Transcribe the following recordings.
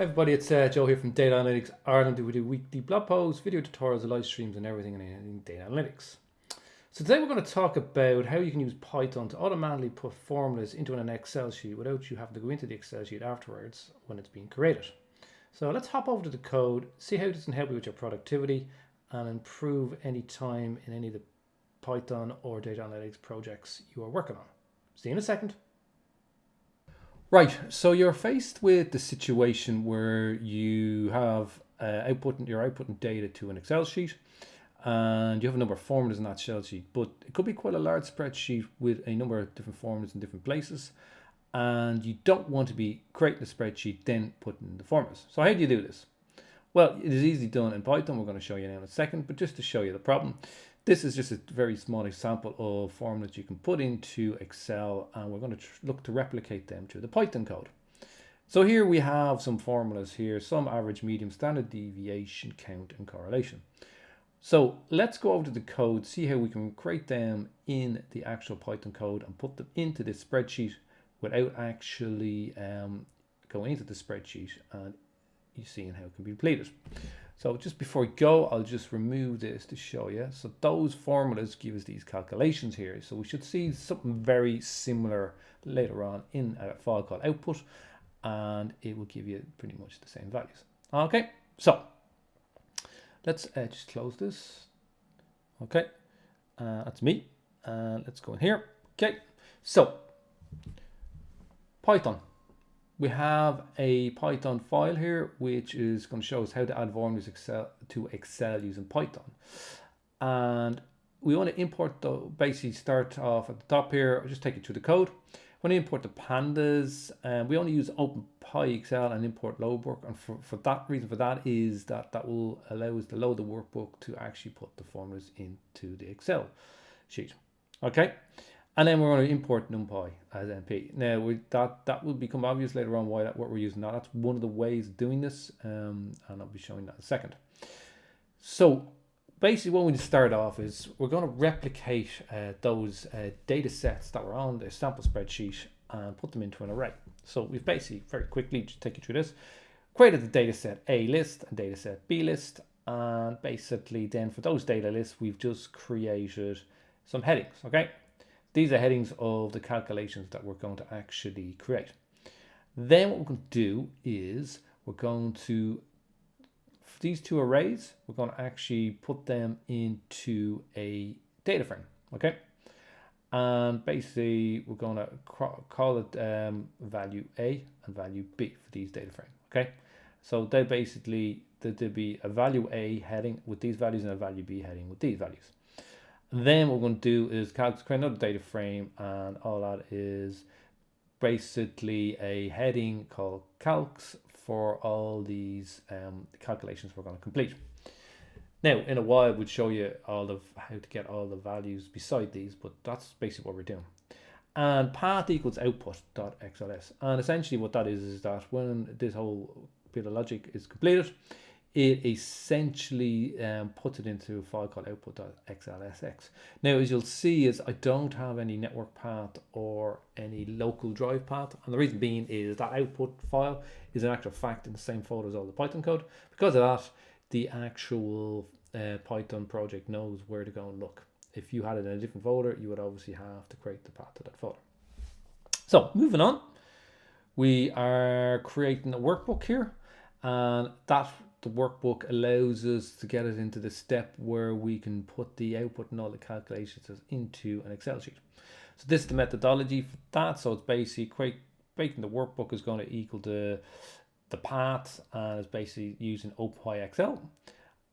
Hi everybody, it's uh, Joe here from Data Analytics Ireland. We do weekly blog posts, video tutorials, live streams and everything in data analytics. So today we're going to talk about how you can use Python to automatically put formulas into an Excel sheet without you having to go into the Excel sheet afterwards when it's being created. So let's hop over to the code, see how this can help you with your productivity and improve any time in any of the Python or data analytics projects you are working on. See you in a second. Right, so you're faced with the situation where you have uh, outputting, you're outputting data to an Excel sheet and you have a number of formulas in that Excel sheet, but it could be quite a large spreadsheet with a number of different formulas in different places and you don't want to be creating a spreadsheet then putting the formulas. So how do you do this? Well, it is easily done in Python. We're going to show you now in a second, but just to show you the problem, this is just a very small example of formulas you can put into Excel and we're going to look to replicate them to the Python code. So here we have some formulas here, some average, medium, standard deviation, count and correlation. So let's go over to the code, see how we can create them in the actual Python code and put them into this spreadsheet without actually um, going into the spreadsheet and you seeing how it can be completed. So just before we go, I'll just remove this to show you. So those formulas give us these calculations here. So we should see something very similar later on in a file called output, and it will give you pretty much the same values. Okay, so let's uh, just close this. Okay, uh, that's me. And let's go in here. Okay, so Python we have a Python file here, which is going to show us how to add formulas Excel to Excel using Python. And we want to import the basically start off at the top here. I'll just take you through the code. When I import the pandas, and um, we only use OpenPyXL and import load work. And for, for that reason, for that is that that will allow us to load the workbook to actually put the formulas into the Excel sheet. Okay. And then we're going to import NumPy as NP. Now we, that that will become obvious later on why that what we're using now. That's one of the ways of doing this, um, and I'll be showing that in a second. So basically, what we start off is we're going to replicate uh, those uh, data sets that were on the sample spreadsheet and put them into an array. So we've basically very quickly just take you through this. Created the data set A list and data set B list, and basically then for those data lists we've just created some headings. Okay. These are headings of the calculations that we're going to actually create. Then what we're going to do is we're going to, these two arrays, we're going to actually put them into a data frame, okay? And basically we're going to call it um, value A and value B for these data frame, okay? So they basically, there'll be a value A heading with these values and a value B heading with these values. Then what we're going to do is create another data frame and all that is basically a heading called calcs for all these um, calculations we're going to complete. Now, in a while, we'll show you all of how to get all the values beside these, but that's basically what we're doing. And path equals output.xls. And essentially what that is, is that when this whole bit of logic is completed, it essentially um, puts it into a file called output.xlsx. Now, as you'll see is I don't have any network path or any local drive path. And the reason being is that output file is in actual fact in the same folder as all the Python code. Because of that, the actual uh, Python project knows where to go and look. If you had it in a different folder, you would obviously have to create the path to that folder. So moving on, we are creating a workbook here and that the workbook allows us to get it into the step where we can put the output and all the calculations into an Excel sheet. So this is the methodology for that. So it's basically breaking the workbook is going to equal the the path and it's basically using OpenPyXL.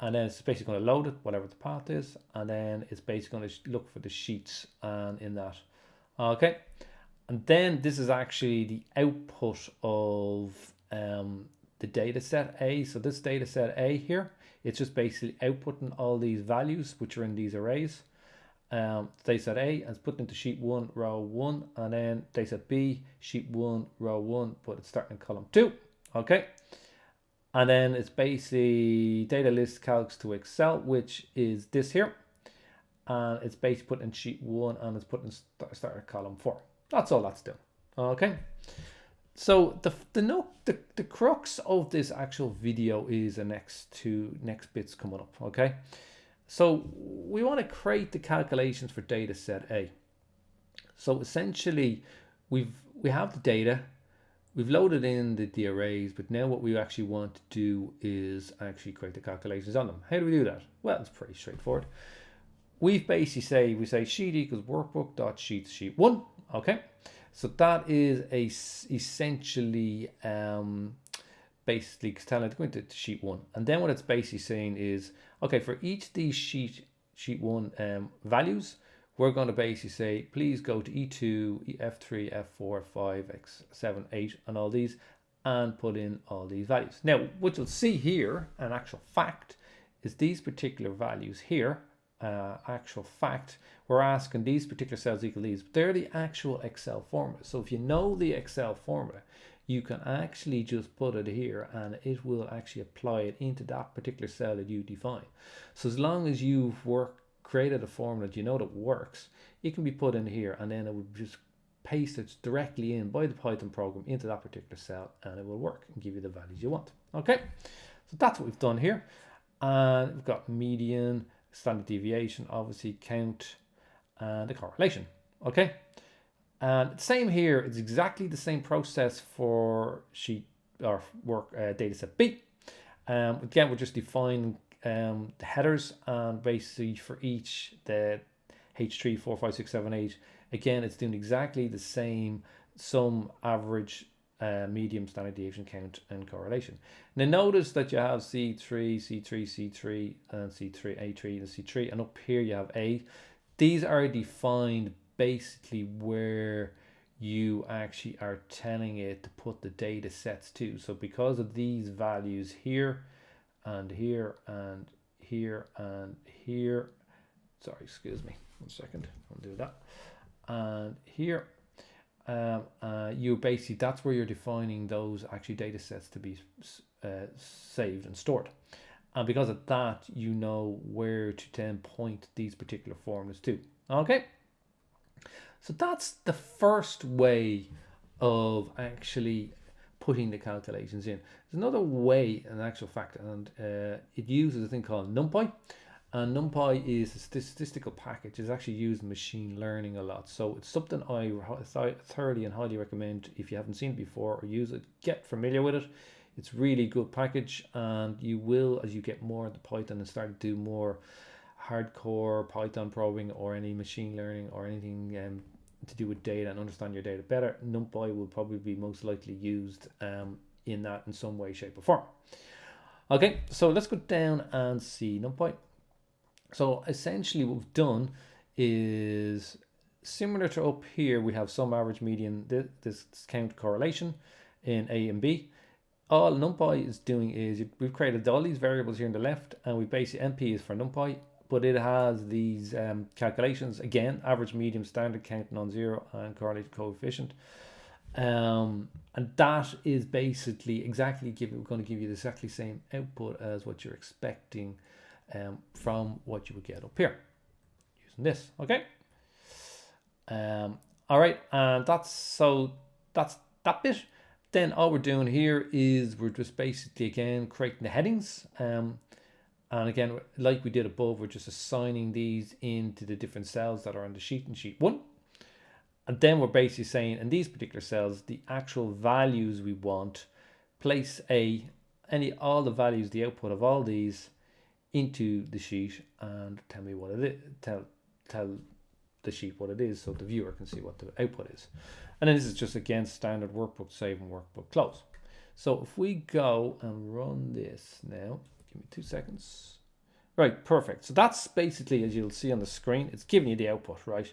And then it's basically going to load it, whatever the path is. And then it's basically going to look for the sheets and in that. Okay. And then this is actually the output of um, the data set A. So this data set A here, it's just basically outputting all these values which are in these arrays. Um, data set A and it's put into sheet one, row one, and then data set B, sheet one, row one, but it's starting in column two. Okay. And then it's basically data list calcs to Excel, which is this here. And it's basically put in sheet one and it's put in start, start column four. That's all that's doing. Okay. So the the no the, the crux of this actual video is the next two next bits coming up. Okay, so we want to create the calculations for data set A. So essentially, we've we have the data, we've loaded in the, the arrays, but now what we actually want to do is actually create the calculations on them. How do we do that? Well, it's pretty straightforward. We've basically say we say sheet equals workbook dot sheet sheet one. Okay. So that is a essentially um, basically telling it to go into sheet one. And then what it's basically saying is, okay, for each of these sheet sheet one um, values, we're going to basically say, please go to E2, F3, F4, F5, X7, 8, and all these, and put in all these values. Now, what you'll see here, an actual fact, is these particular values here uh, actual fact, we're asking these particular cells equal these. but They're the actual Excel formula. So if you know the Excel formula, you can actually just put it here and it will actually apply it into that particular cell that you define. So as long as you've worked, created a formula that you know that works, it can be put in here and then it will just paste it directly in by the Python program into that particular cell and it will work and give you the values you want. Okay, so that's what we've done here. And we've got median, standard deviation, obviously count, and the correlation. Okay. And same here, it's exactly the same process for sheet or work uh, data set B. Um, again, we're just defining um, the headers and basically for each the H3, 4, 5, 6, 7, 8, again, it's doing exactly the same sum, average, uh, medium standard deviation count and correlation. Now notice that you have C3, C3, C3, and C3, A3, and C3, and up here you have A. These are defined basically where you actually are telling it to put the data sets to. So because of these values here, and here, and here, and here, sorry, excuse me, one second, I'll do that. And here, um, uh, you basically that's where you're defining those actually data sets to be uh, saved and stored. And because of that you know where to then point these particular formulas to. Okay? So that's the first way of actually putting the calculations in. There's another way in actual fact and uh, it uses a thing called numpy and NumPy is a statistical package. It's actually used in machine learning a lot. So it's something I thoroughly and highly recommend if you haven't seen it before or use it, get familiar with it. It's really good package and you will, as you get more into Python and start to do more hardcore Python probing or any machine learning or anything um, to do with data and understand your data better, NumPy will probably be most likely used um, in that in some way, shape or form. Okay, so let's go down and see NumPy. So essentially what we've done is similar to up here, we have some average median, this count correlation in A and B. All NumPy is doing is we've created all these variables here on the left and we basically NP is for NumPy, but it has these um, calculations again, average, median, standard, count, non-zero and correlated coefficient. Um, and that is basically exactly give, going to give you the exactly same output as what you're expecting um, from what you would get up here using this. Okay. Um, all right, and that's so that's that bit. Then all we're doing here is we're just basically again creating the headings. Um, and again, like we did above, we're just assigning these into the different cells that are on the sheet in sheet one. And then we're basically saying in these particular cells, the actual values we want, place a, any, all the values, the output of all these into the sheet and tell me what it is, tell, tell the sheet what it is so the viewer can see what the output is. And then this is just again standard workbook save and workbook close. So if we go and run this now, give me two seconds. Right, perfect. So that's basically, as you'll see on the screen, it's giving you the output, right?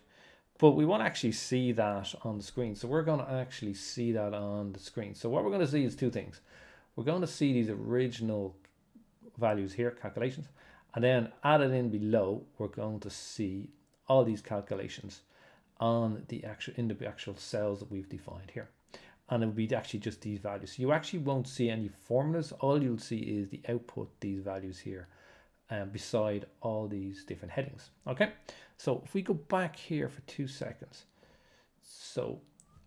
But we want to actually see that on the screen. So we're going to actually see that on the screen. So what we're going to see is two things. We're going to see these original values here, calculations, and then added in below, we're going to see all these calculations on the actual in the actual cells that we've defined here. And it would be actually just these values. So you actually won't see any formulas. All you'll see is the output, these values here, um, beside all these different headings. Okay, so if we go back here for two seconds. So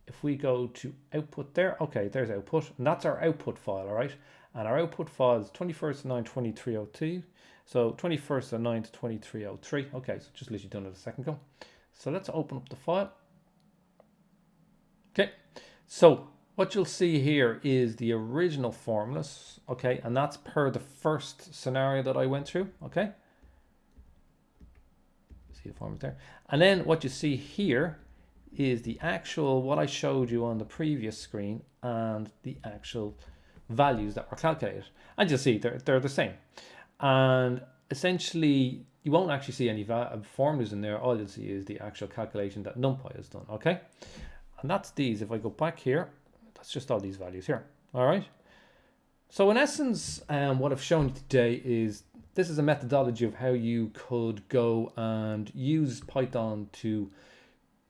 if we go to output there, okay, there's output, and that's our output file, all right? And our output file is 21st of 9, 2302. So 21st of 9 to 2303. Okay, so just literally done it a second ago. So let's open up the file. Okay, so what you'll see here is the original formulas, okay, and that's per the first scenario that I went through, okay. See the formulas there. And then what you see here is the actual, what I showed you on the previous screen and the actual values that were calculated. And you'll see they're, they're the same. And essentially, you won't actually see any formulas in there. All you'll see is the actual calculation that NumPy has done, okay? And that's these. If I go back here, that's just all these values here, all right? So in essence, um, what I've shown you today is this is a methodology of how you could go and use Python to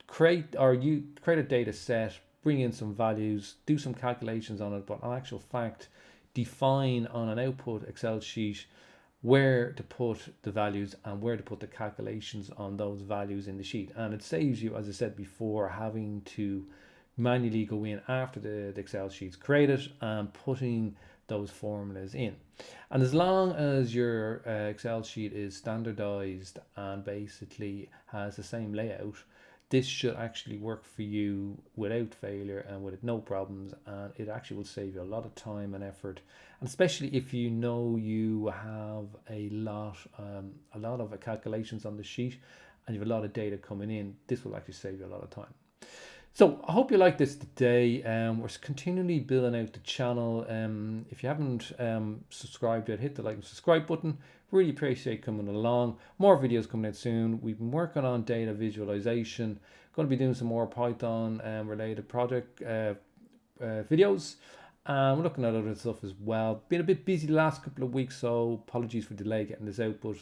create or you create a data set, bring in some values, do some calculations on it, but in actual fact, define on an output Excel sheet where to put the values and where to put the calculations on those values in the sheet. And it saves you, as I said before, having to manually go in after the, the Excel sheet's created and putting those formulas in. And as long as your uh, Excel sheet is standardized and basically has the same layout, this should actually work for you without failure and with no problems and it actually will save you a lot of time and effort and especially if you know you have a lot um, a lot of calculations on the sheet and you have a lot of data coming in this will actually save you a lot of time so I hope you like this today. Um, we're continually building out the channel. Um, if you haven't um, subscribed yet, hit the like and subscribe button. Really appreciate coming along. More videos coming out soon. We've been working on data visualization. Going to be doing some more Python um, related project uh, uh, videos. Um, we're looking at other stuff as well. Been a bit busy the last couple of weeks, so apologies for delay getting this out, but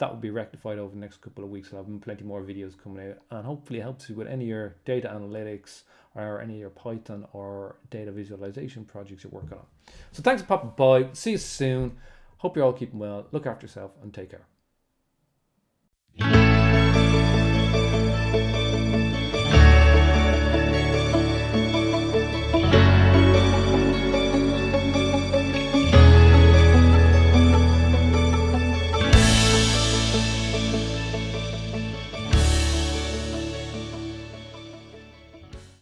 that will be rectified over the next couple of weeks. I'll have plenty more videos coming out and hopefully helps you with any of your data analytics or any of your Python or data visualization projects you're working on. So thanks for popping by. See you soon. Hope you're all keeping well. Look after yourself and take care.